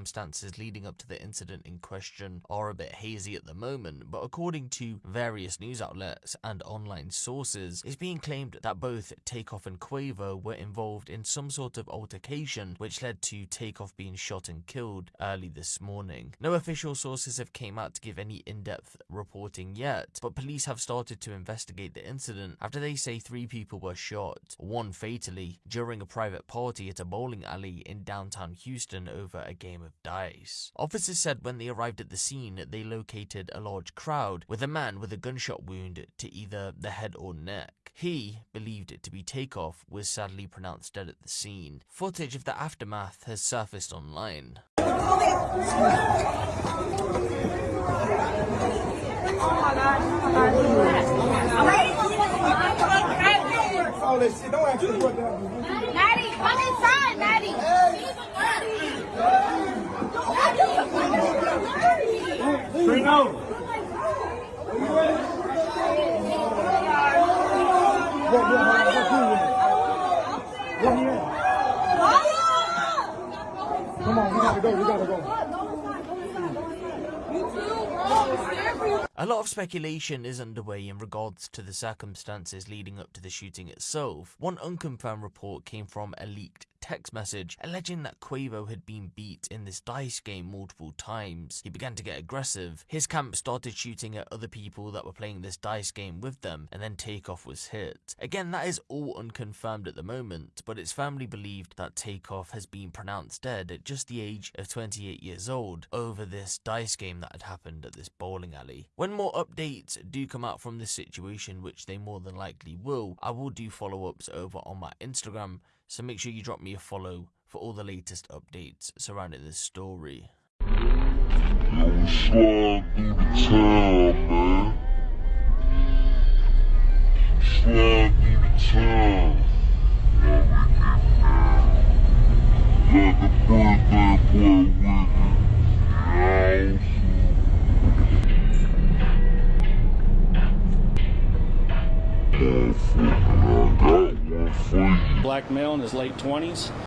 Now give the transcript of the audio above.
circumstances leading up to the incident in question are a bit hazy at the moment, but according to various news outlets and online sources, it's being claimed that both Takeoff and Quavo were involved in some sort of altercation which led to Takeoff being shot and killed early this morning. No official sources have came out to give any in-depth reporting yet, but police have started to investigate the incident after they say three people were shot, one fatally, during a private party at a bowling alley in downtown Houston over a game of dice. Officers said when they arrived at the scene, they located a large crowd with a man with a gunshot wound to either the head or neck. He, believed it to be Takeoff, was sadly pronounced dead at the scene. Footage of the aftermath has surfaced online. All that shit, don't ask me what that Maddie, come inside, Maddie. Bring over. What, at? Come on, we gotta go, we gotta go. A lot of speculation is underway in regards to the circumstances leading up to the shooting itself. One unconfirmed report came from a leaked text message alleging that Quavo had been beat in this dice game multiple times. He began to get aggressive. His camp started shooting at other people that were playing this dice game with them, and then Takeoff was hit. Again, that is all unconfirmed at the moment, but it's firmly believed that Takeoff has been pronounced dead at just the age of 28 years old over this dice game that had happened at this bowling alley. When more updates do come out from this situation, which they more than likely will, I will do follow ups over on my Instagram, so make sure you drop me a follow for all the latest updates surrounding this story. Yo, slide through the town, man. Slide through the town. Birthday boy Black male in his late 20s.